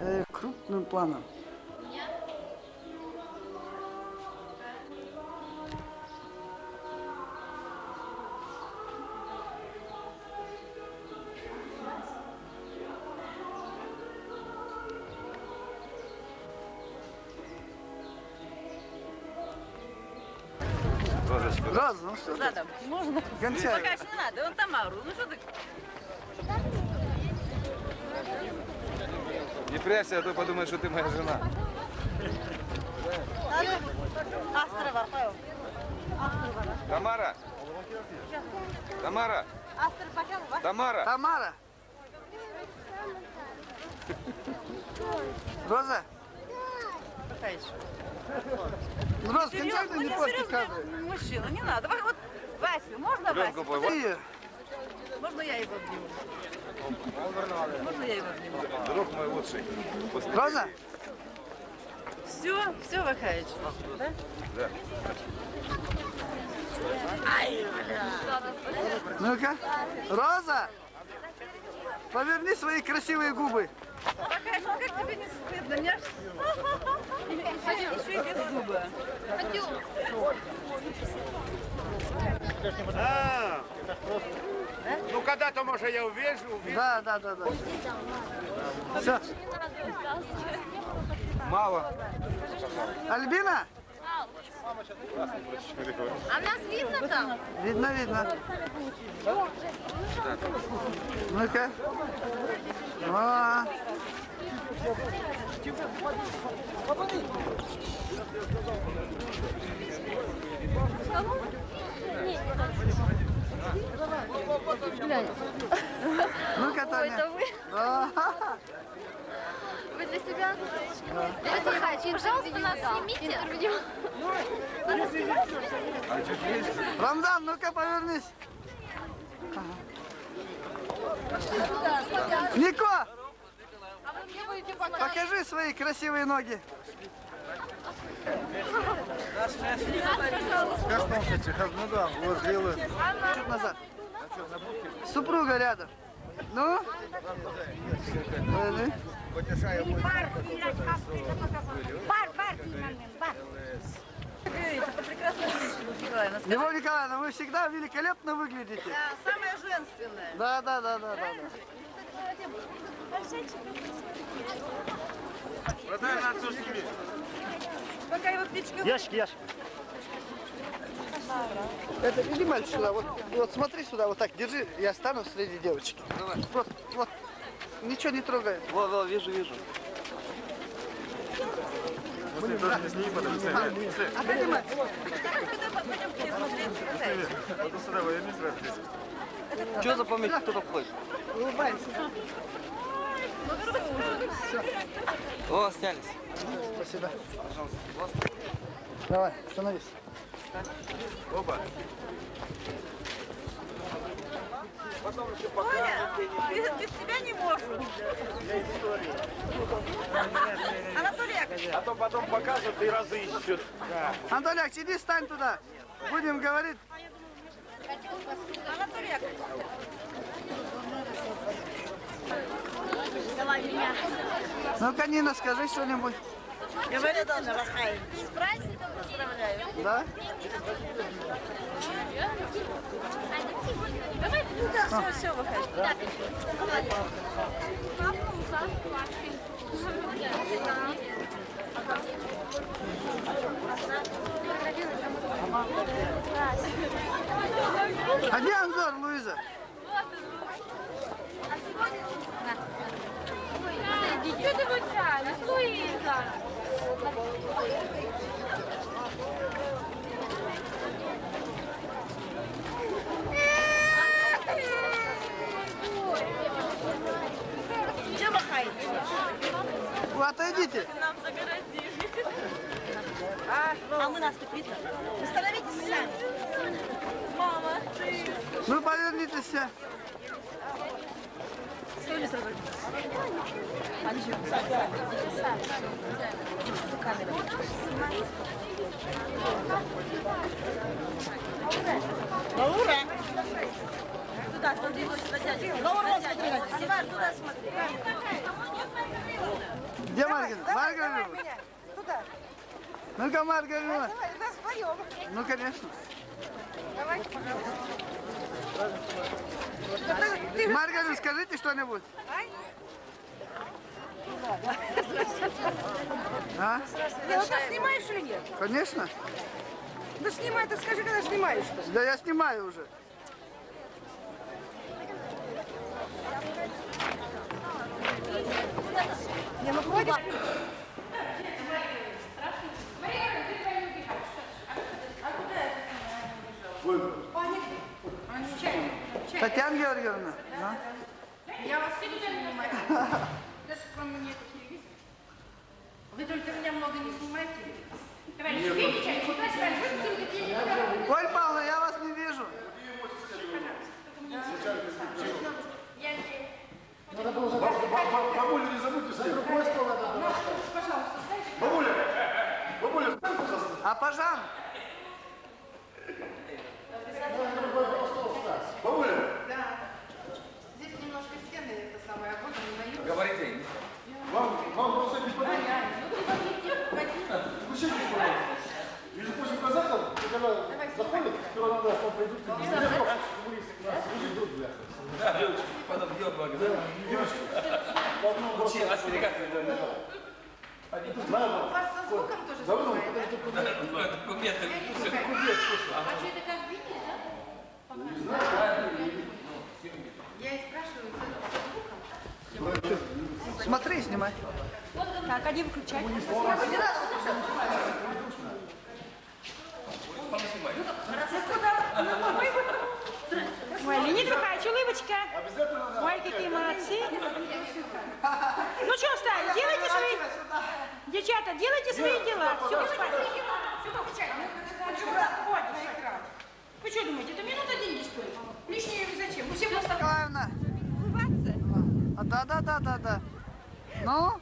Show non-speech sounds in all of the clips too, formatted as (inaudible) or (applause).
э, крупным планом. Роза, ну что? Задом. Можно? Гончаева. Пока еще не надо. Он Тамару. Ну что ты? Не прячься, а то подумают, что ты моя жена. Тамара! Тамара! Тамара! Тамара. Роза. Ну, Роза, кончай не кадры. Мужчина, не надо. Давай Вот, Вася, можно Вася? пой. Можно я его обниму? Можно я его обниму? Друг мой лучший. Роза, Все, все, Вахаич. Да? Да. ну-ка. Роза, поверни свои красивые губы. Вахаич, ну как тебе не стыдно? Мне аж... Еще и без зуба. А, ну когда-то, может, я увижу, увижу. Да, да, да, да. Все. Мало. Альбина, А нас видно там? видно, видно. Ну-ка. О, ну-ка, Таня. Это вы? (laughs) Вы для себя? Давайте, пожалуйста, нас снимите. Интервью. Рамзан, ну-ка, повернись. Нико, А покажи свои красивые ноги. Чуть назад. Супруга рядом. Ну? Поверни. Говорите, это прекрасная женщина, Николаевна. Вы всегда великолепно выглядите. да, самая женственная. Да, да, да, да, да. да. Пока его птичка... Ящик, ящик. Это иди, мальчик, сюда. Вот, вот смотри сюда, вот так, держи. Я стану среди девочек. Вот, вот. Ничего не трогай. Вот, вот, вижу, вижу. А поднимай. Пойдем к ней смотреть. Что за помехи, кто там ходит? Улыбайся. О, снялись. Спасибо. Давай, становись. Оба. Оля, без, без тебя не можем. Анатолий Яковлевич, А то потом покажут и разыщут. Антоляк, иди стань туда. Будем говорить. Анатолий Яковлевич. Ну-ка, Нина, скажи что-нибудь. Говорит Анна Вахаевич. С праздником поздравляю. Да? Все, все, Вахаевич. А где Анзор, Луиза? Что ты мучаешь, Луиза? Где Вахаевич? Вы отойдите. Нам загородили. А, мы нас тут видно. Вы становитесь сами. Мама, ты... Ну, повернитесь. Лаура! Туда, смотри, Лаура, смотри! туда смотри! Где Маргарет? Маргарет! Туда! Ну-ка, Маргарет! Давай, нас вдвоем! Ну, конечно! Давай, пожалуйста! Ты- ты- Маргарина, скажите что-нибудь. А? Ты вот нас снимаешь или нет? Конечно. Ну снимай, ты скажи, когда снимаешь что Да я снимаю уже. Не, ну хватит. Татьяна Георгиевна. а? Я вас все не снимаю. Даже кроме мне это телевизор. Вы только меня много не снимаете. Товарищ, видите? Оль Павловна, я вас не вижу. Бабуля, не забудьте своей рукой стол надо. Бабуля, бабуля, встань, пожалуйста. А пожан? Бабуля, Здесь немножко стены, это самое, вот они на Говорите. вам, вам просто не подойдет. Включите, пожалуйста. Между прочим, казахам, когда заходят, сперва надо, что пройдут, коммунисты к нас, люди друг друга. Потом дело благодарю. Учи, остерегаться не должны. У вас со звуком тоже Давно, снимает, да? Документы. А что это как видишь, да? Я и спрашиваю, со звуком. Смотри, снимай. Так, они выключают. Ой, Леонид Михайлович, улыбочка. Ой, какие молодцы. Ну что встали, делайте свои... Девчата, делайте свои дела. Все, спать. Вы что думаете, это минута деньги стоит? Лишнее зачем? Вы все просто... Николаевна. А, да, да, да, да, да. Ну?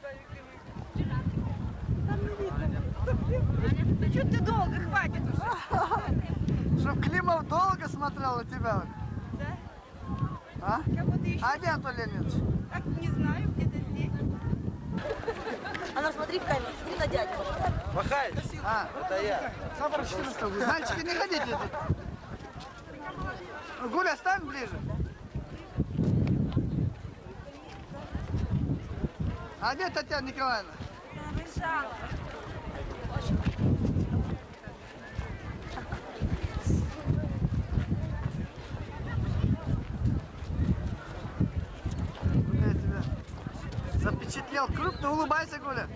Ну что ты долго, хватит уже. Чтоб Климов долго смотрел на тебя. Да? А? А где Антон Леонидович? Так, не знаю, где-то здесь. А ну смотри в камеру, смотри на дядю. Махай. А, Это я. мальчики, не ходите. Гуля, стань ближе. А где Татьяна Николаевна? Я тебя запечатлел крупно. Улыбайся, Гуля.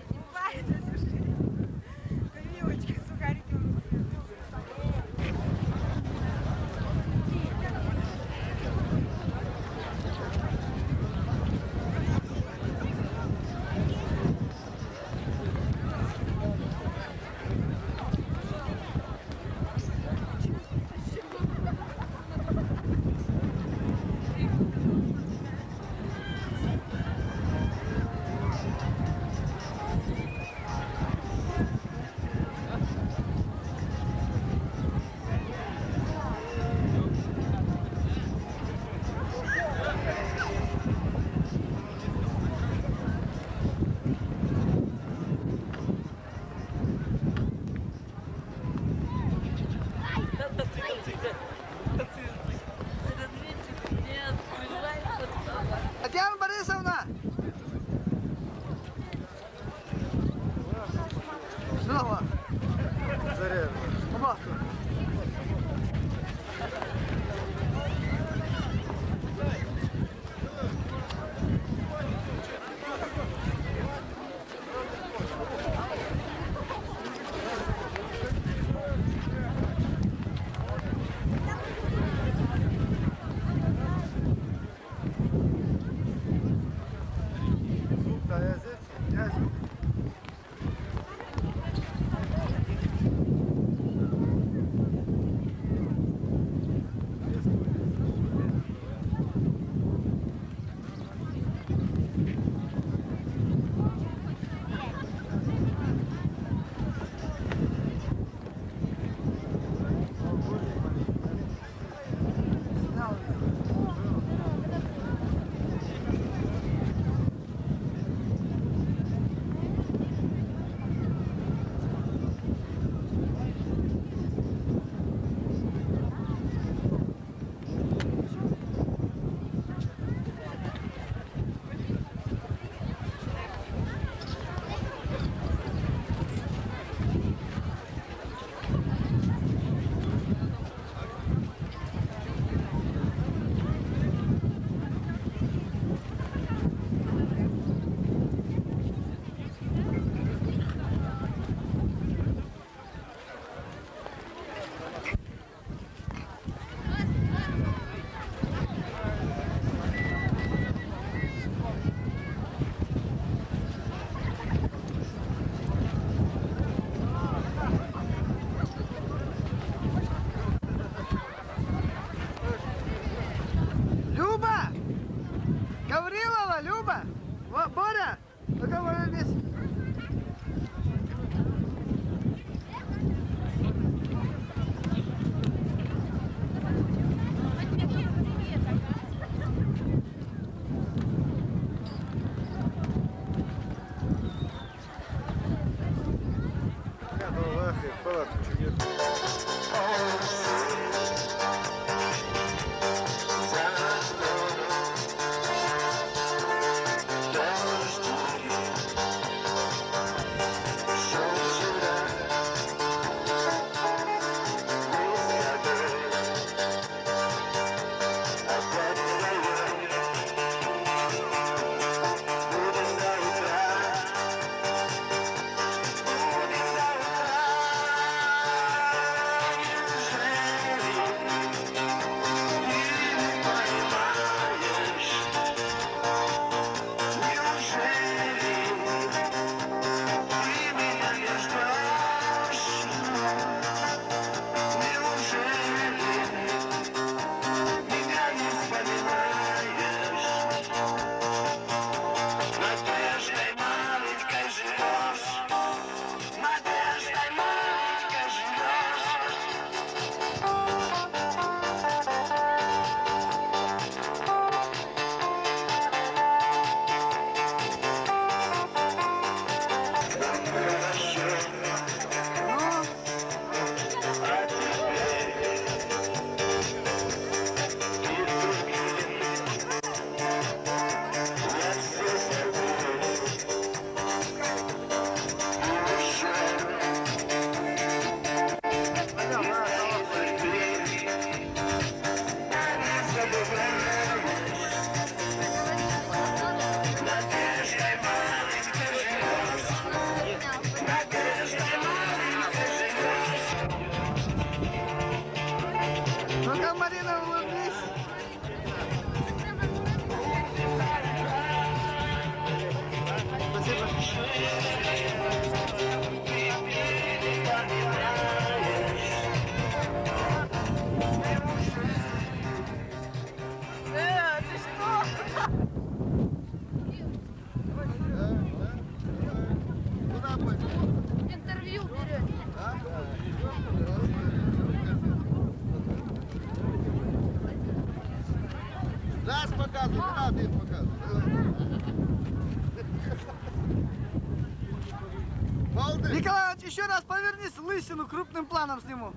раз повернись, лысину крупным планом сниму.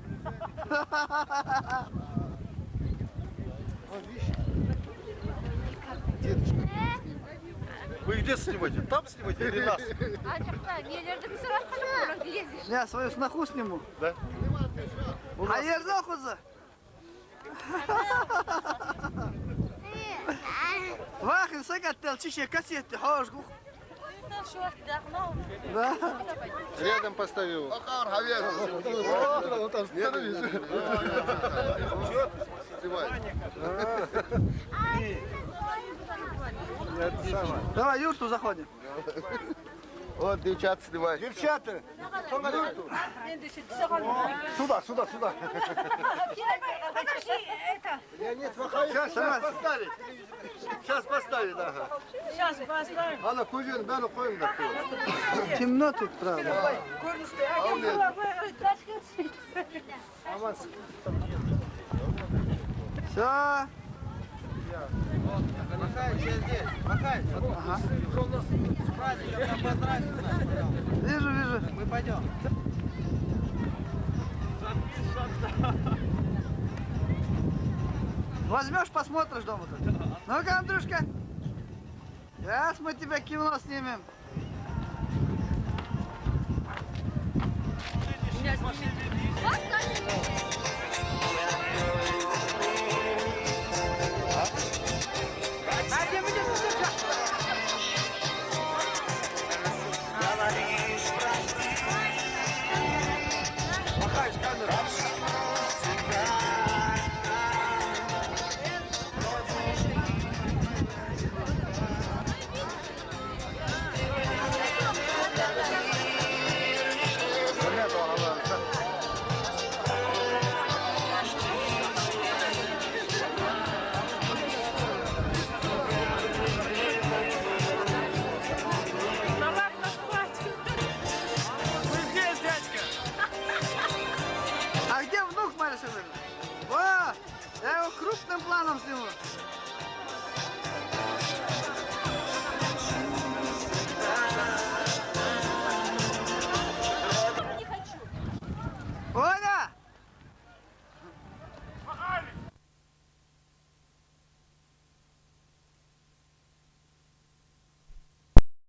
Вы где снимаете? Там снимаете или нас? А жақта нелерді түсіріп жатқан глазишь. Я свою сноху сниму. Да. А ерзохуза. Вахин сагаттел чище кассетти хошгу. Да. Рядом поставил. Давай, юрту заходим. Вот девчат снимай. Девчата. Сюда, сюда, сюда. Подожди, это, Сейчас, сейчас поставить. Сейчас поставить, ага. сейчас поставим. Ана кузин, ben koyayım da. Темно тут, правда. Все. Ага. Вижу, вижу. Мы пойдем. Возьмешь, посмотришь дома тут. Ну-ка, Андрюшка. Сейчас мы тебя кино снимем. Меня снимем.